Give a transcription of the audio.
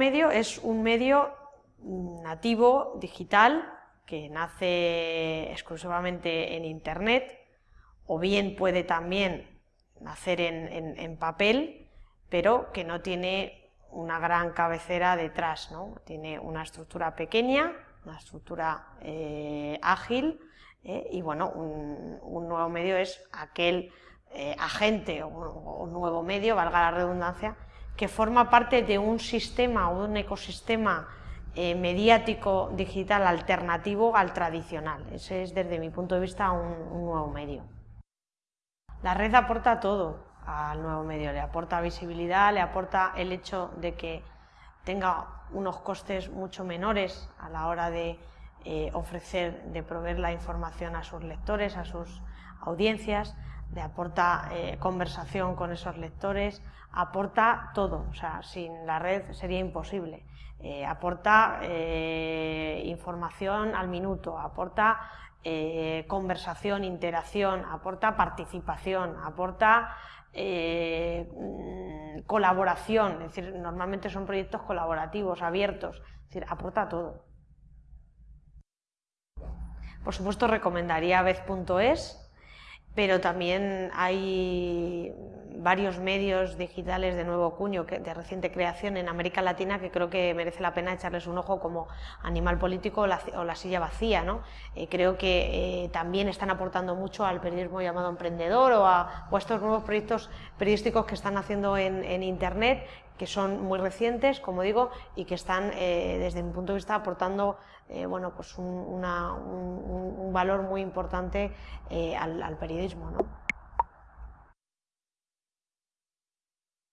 medio es un medio nativo, digital, que nace exclusivamente en Internet, o bien puede también nacer en, papel, pero que no tiene una gran cabecera detrás, ¿no? tiene una estructura pequeña, una estructura eh, ágil, eh, y bueno, un, nuevo medio es aquel eh, agente o, o, nuevo medio, valga la redundancia, que forma parte de un sistema o un ecosistema eh, mediático digital alternativo al tradicional. Ese es desde mi punto de vista un, nuevo medio. La red aporta todo al nuevo medio, le aporta visibilidad, le aporta el hecho de que tenga unos costes mucho menores a la hora de eh, ofrecer, de proveer la información a sus lectores, a sus audiencias, le aporta eh, conversación con esos lectores, aporta todo, o sea, sin la red sería imposible. Eh, aporta eh, información al minuto, aporta conversación, interacción, aporta participación, aporta mm, colaboración, es decir, normalmente son proyectos colaborativos, abiertos, es decir, aporta todo. Por supuesto recomendaría vez.es, pero también hay varios medios digitales de nuevo cuño, de reciente creación en América Latina que creo que merece la pena echarles un ojo como Animal Político o La, Silla Vacía. ¿no? Eh, creo que eh, también están aportando mucho al periodismo llamado emprendedor o a, estos nuevos proyectos periodísticos que están haciendo en, Internet que son muy recientes, como digo, y que están, eh, desde mi punto de vista, aportando bueno, pues un, valor muy importante al, al periodismo. ¿no?